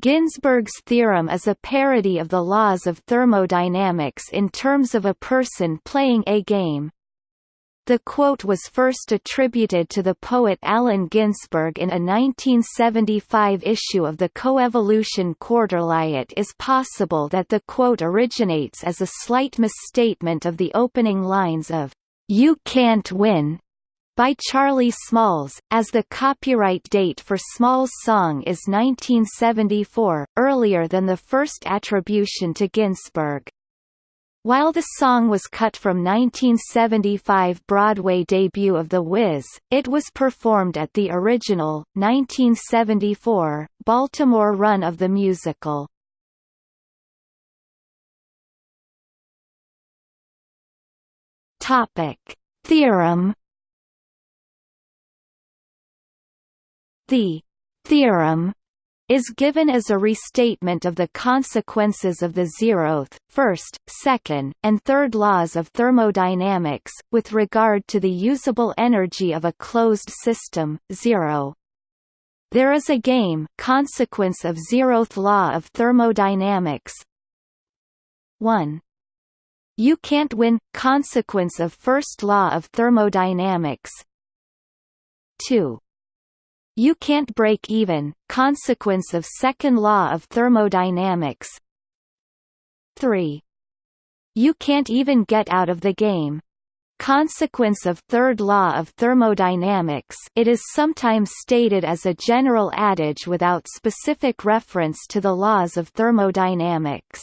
Ginsberg's theorem is a parody of the laws of thermodynamics in terms of a person playing a game. The quote was first attributed to the poet Allen Ginsberg in a 1975 issue of the Coevolution Quarterly. It is possible that the quote originates as a slight misstatement of the opening lines of, You Can't Win, by Charlie Smalls, as the copyright date for Smalls' song is 1974, earlier than the first attribution to Ginsberg. While the song was cut from 1975 Broadway debut of The Wiz, it was performed at the original, 1974, Baltimore run of the musical. Theorem The «theorem» is given as a restatement of the consequences of the zeroth, first, second, and third laws of thermodynamics, with regard to the usable energy of a closed system, zero. There is a game consequence of zeroth law of thermodynamics 1. You can't win consequence of first law of thermodynamics 2. You can't break even, consequence of second law of thermodynamics 3. You can't even get out of the game. Consequence of third law of thermodynamics it is sometimes stated as a general adage without specific reference to the laws of thermodynamics.